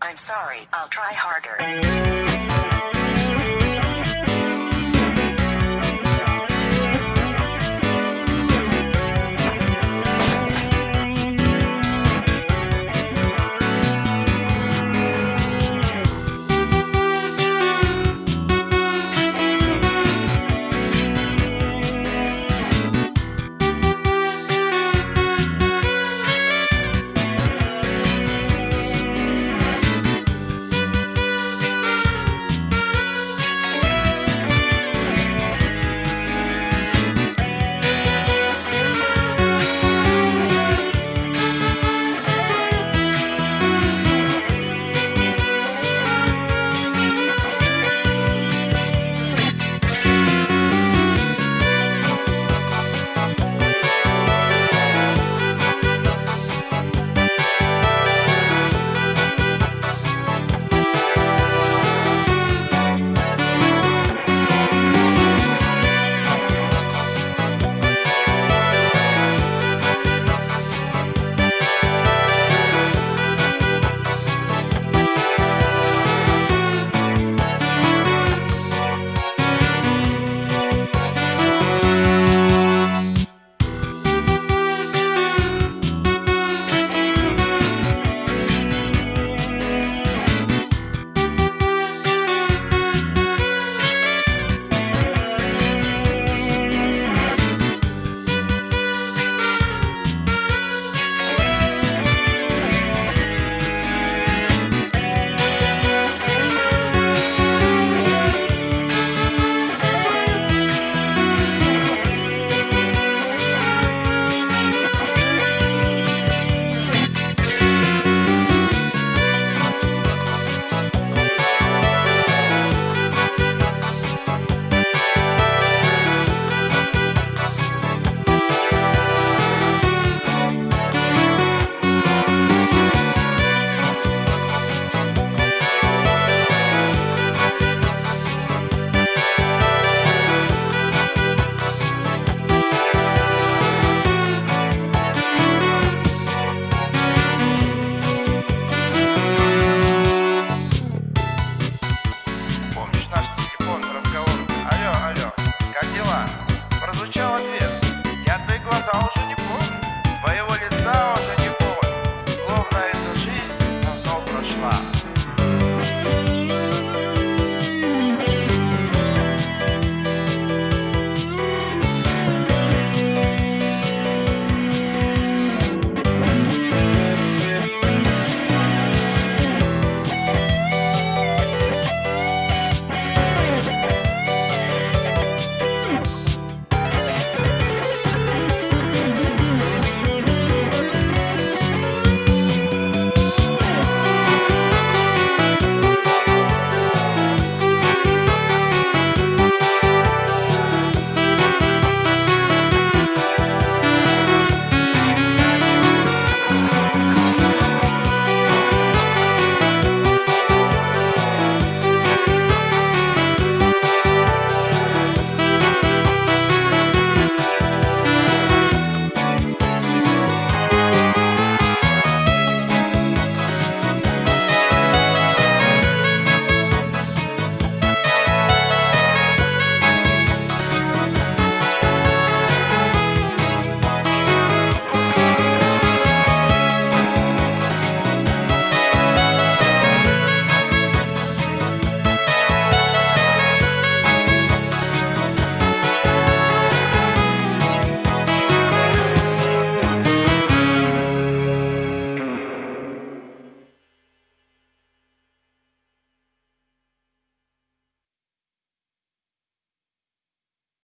I'm sorry, I'll try harder.